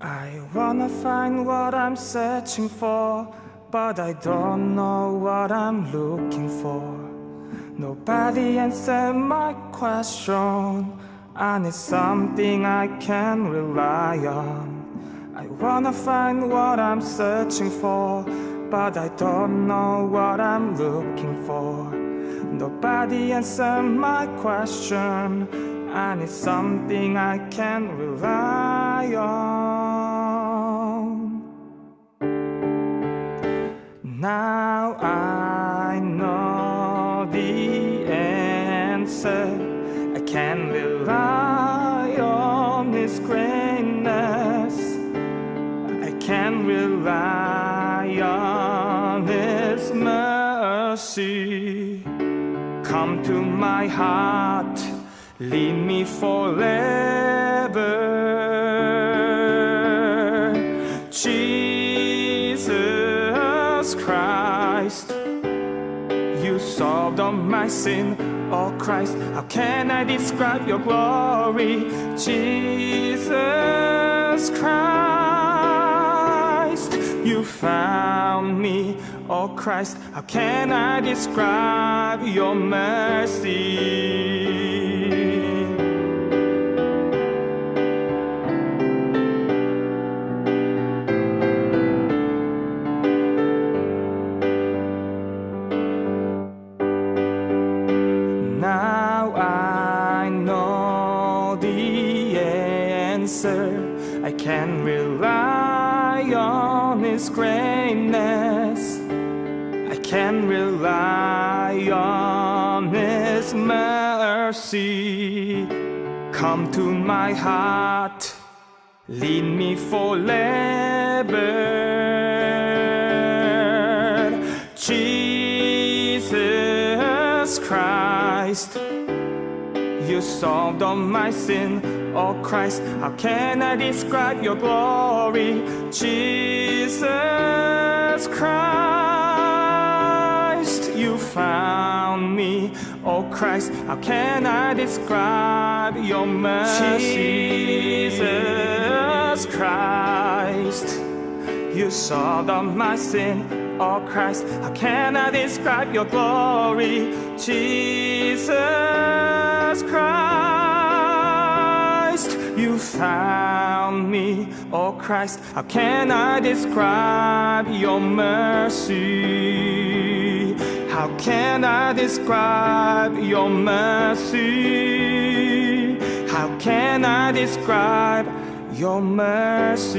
I wanna find what I'm searching for, but I don't know what I'm looking for. Nobody answered my question. I need something I can rely on. I wanna find what I'm searching for, but I don't know what I'm looking for. Nobody answered my question. I need something I can rely on. Now I know the answer. I can rely on His greatness. I can rely on His mercy. Come to my heart lead me forever. Jesus Christ, you solved all my sin. Oh Christ, how can I describe your glory? Jesus Christ, you found me. Oh Christ, how can I describe your mercy? Answer. I can rely on His greatness. I can rely on His mercy. Come to my heart, lead me forever. Jesus Christ, you solved all my sin. Oh Christ, how can I describe your glory? Jesus Christ, you found me. Oh Christ, how can I describe your mercy? Jesus Christ, you solved all my sin. Oh Christ, how can I describe your glory? Jesus found me. Oh Christ, how can I describe your mercy? How can I describe your mercy? How can I describe your mercy?